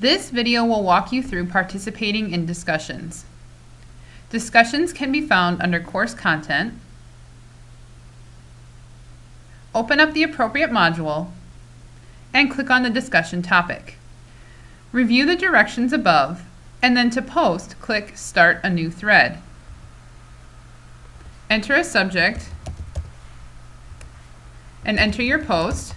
This video will walk you through participating in discussions. Discussions can be found under course content. Open up the appropriate module and click on the discussion topic. Review the directions above and then to post, click Start a new thread. Enter a subject and enter your post.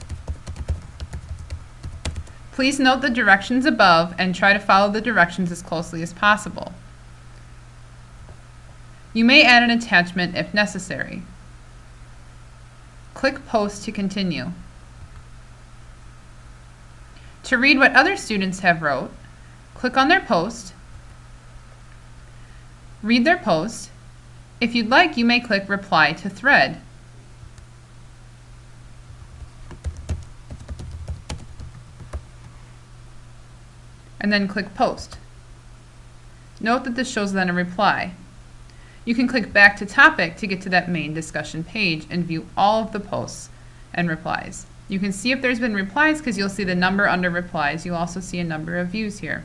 Please note the directions above and try to follow the directions as closely as possible. You may add an attachment if necessary. Click Post to continue. To read what other students have wrote, click on their post, read their post. If you'd like, you may click Reply to Thread. And then click Post. Note that this shows then a reply. You can click back to topic to get to that main discussion page and view all of the posts and replies. You can see if there's been replies because you'll see the number under replies. You'll also see a number of views here.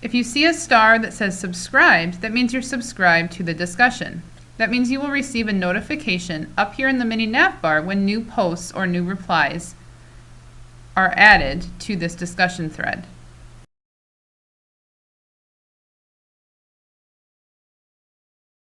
If you see a star that says subscribed, that means you're subscribed to the discussion. That means you will receive a notification up here in the mini nav bar when new posts or new replies are added to this discussion thread.